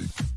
Fantastic.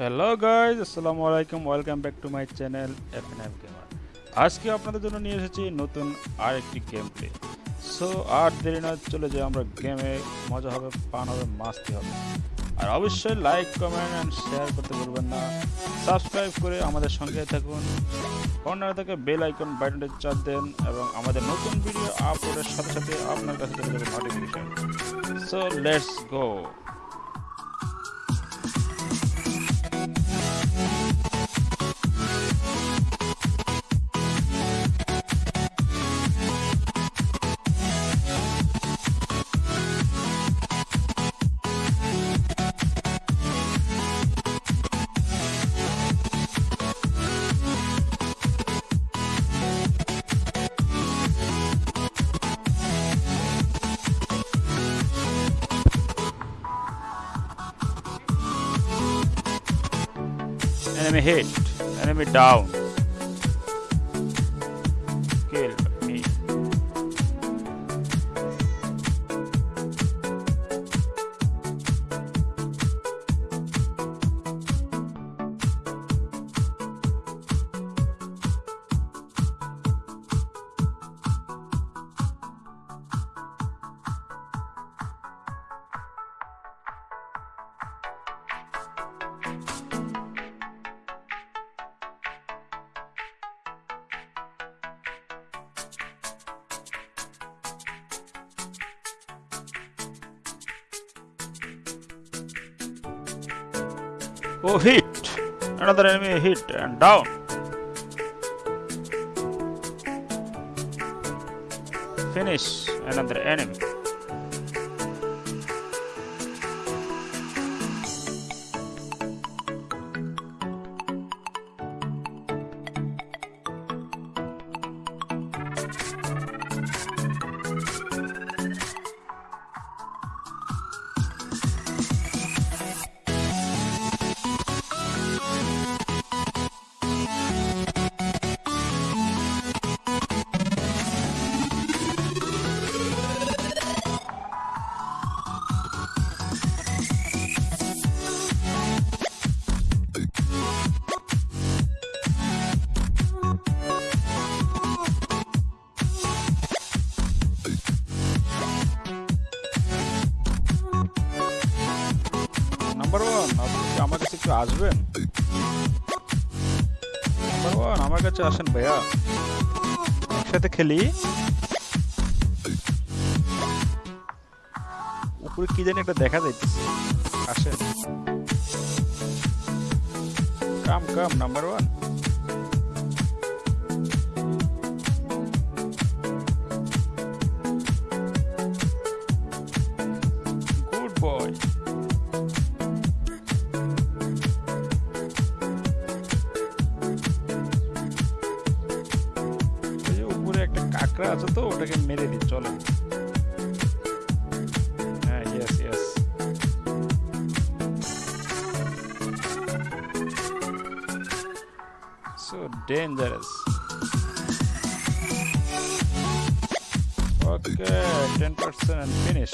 Hello guys আসসালামু আলাইকুম welcome back to my channel F N F gamer আজকে আপনাদের জন্য নিয়ে এসেছি নতুন আরেকটি গেম প্লে সো আর দেরি না, চলে যায় আমরা গেমে মজা হবে পান হবে মাস্তি হবে। আর অবশ্যই লাইক কমেন্ট অ্যান্ড শেয়ার করতে ভুলবেন না। সাবস্ক্রাইব করে আমাদের সঙ্গে থাকুন। কর্নার থেকে বেল আইকন বাটনটি চাপ দেন এবং আমাদের নতুন ভিডিও আপলোডের সাথে সাথে আপনার কাছে notification so let's go Enemy hit. Enemy down. Oh, hit. Another enemy hit and down. Finish another enemy. আসবেন ভগবান, আমার কাছে আসেন ভাইয়া। একসাথে খেলি। উপরে কি জানি একটা দেখা যাইতেছে। আসেন। কাম কাম নাম্বার ওয়ান একটা কাকড়া আছে তো, ওটাকে মেরে দিই, চলে। হ্যাঁ yes yes so dangerous okay ten percent finish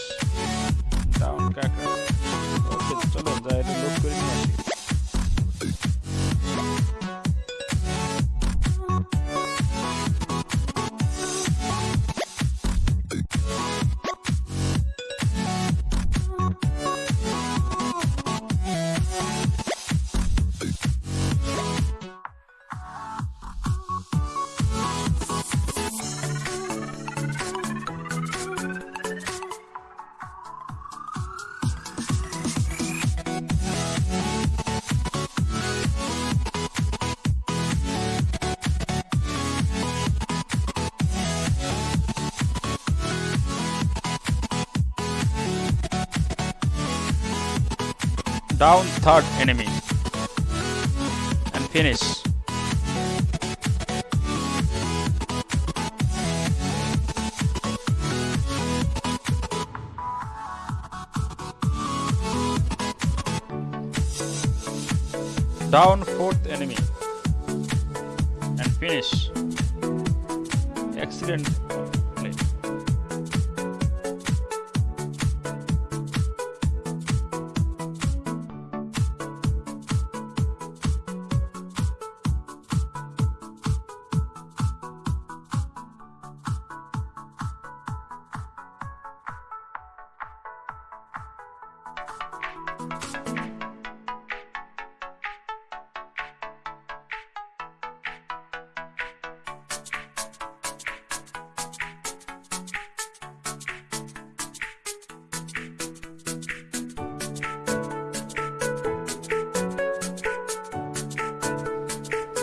down কাকড়া ওকে চলো, যাই, এটা লোড করে নিয়ে আসি। Down third enemy. And finish. Down fourth enemy. And finish. Excellent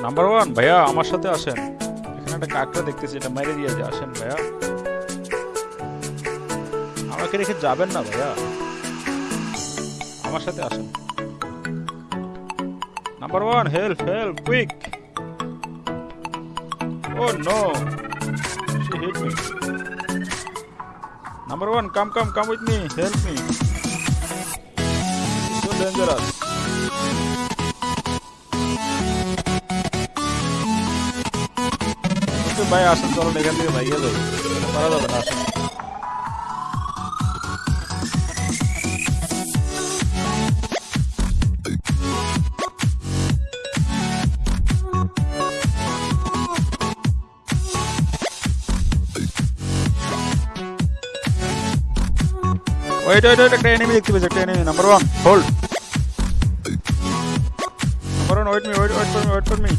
number one ভাইয়া, আমার সাথে আসেন। এখানে একটা কাকটা দেখতেছি, এটা মেরে দিয়ে যে আসেন, ভাইয়া। আমাকে রেখে যাবেন না, ভাইয়া। আমার সাথে আসেন। Number one help help quick oh no me. Number one, come come come with me, help me. It's so dangerous okay ভাই আসেন চলুন এখান থেকে ভাইয়া যাই করা যাবে না আসেন ওয়েট ওয়েট ওয়েট একটা এনিমি দেখতে পেয়েছি একটা enemy number one hold number one wait me wait wait for me wait for me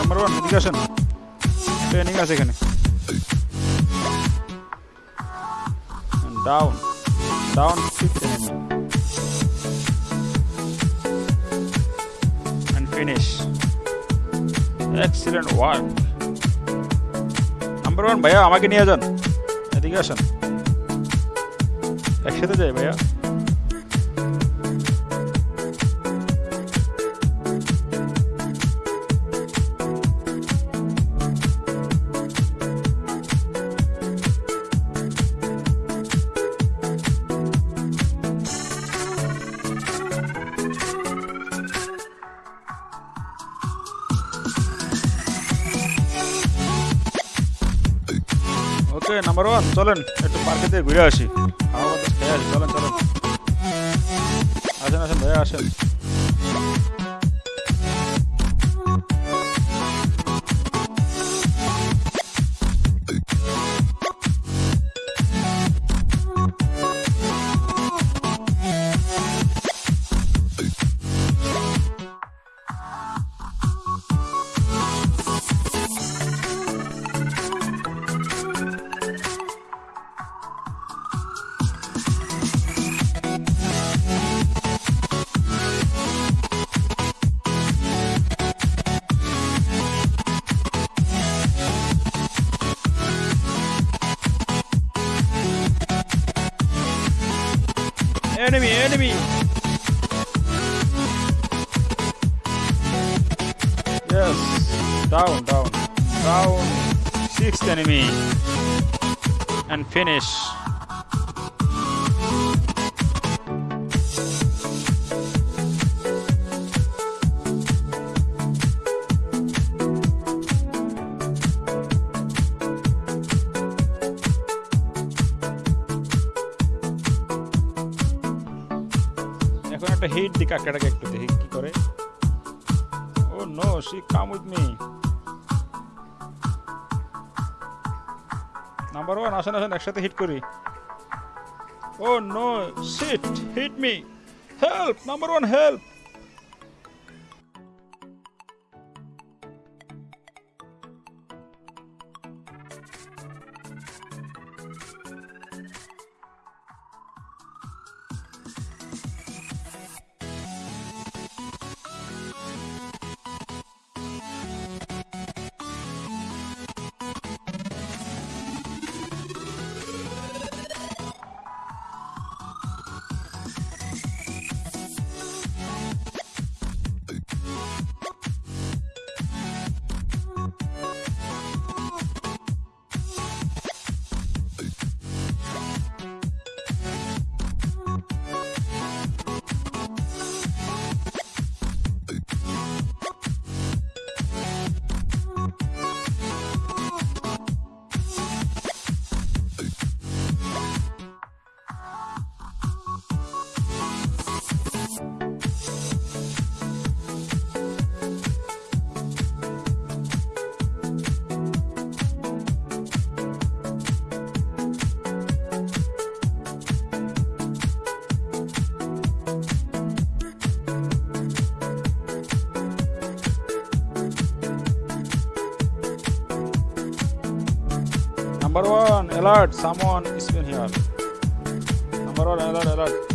number one এদিকে আসেন এনিমি আছে এখানে। Down down enemy and finish. Number one ভাইয়া, আমাকে নিয়ে যান। এদিকে আসেন। একসাথে যাই, ভাইয়া। নাম্বার ওয়ান চলেন, একটু পার্কে দিয়ে ঘুরে আসি। আমার খেয়ে আসি চলেন চলেন। আসেন আসেন, ভাইয়া, আসেন। Enemy enemy. Yes down down down. Sixth enemy. And finish একটা হিট দি কাকাটাকে একটু দেখি কি করে। ও no see come with me number one আসেন আসেন, একসাথে হিট করি। ও no shit hit me help number one help Number one, alert, someone is been here. Number one, alert, alert.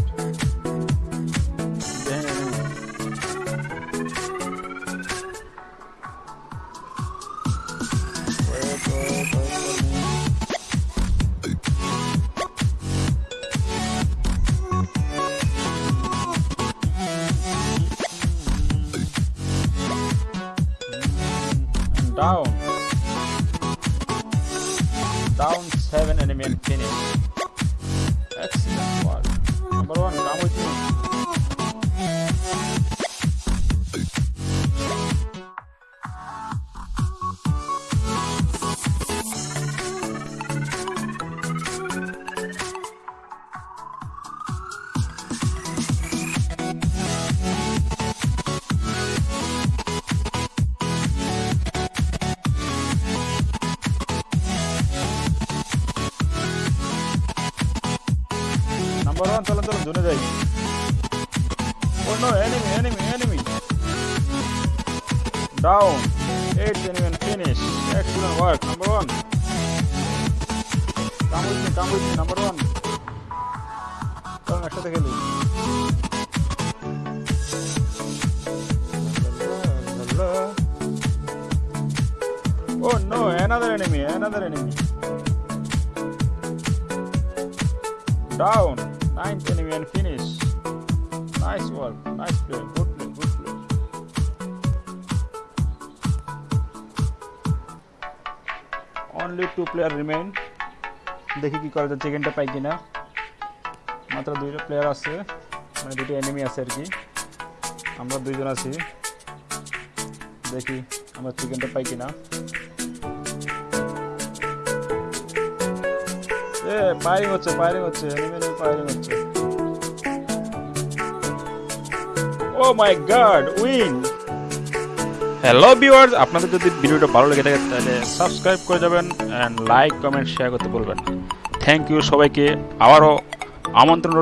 Down seven enemy and finish. Excellent work. Number one, come with me. Number one চলো চলো জোনে যাই। ও no enemy enemy enemy down eight enemy finish excellent work number one come with number one চলুন একসাথে খেলি। Oh no, another enemy, another enemy. Down. Ninth enemy and finish. Nice work. Nice play. Good play. Good play. Only two player remain. দেখি কি করা যায় চিকেনটা পাই কিনা মাত্র দুইটা প্লেয়ার আছে মানে দুটো এনিমি আছে আর কি আমরা দুইজন আছি দেখি আমরা চিকেনটা পাই কিনা ফায়ারিং হচ্ছে ফায়ারিং হচ্ছে এনিমি ফায়ারিং হচ্ছে। ও my god win hello viewers আপনাদের যদি ভিডিওটা ভালো লেগে থাকে, তাহলে সাবস্ক্রাইব করে যাবেন এন্ড লাইক কমেন্ট শেয়ার করতে বলবেন থ্যাংক ইউ সবাইকে। আবারও আমন্ত্রণ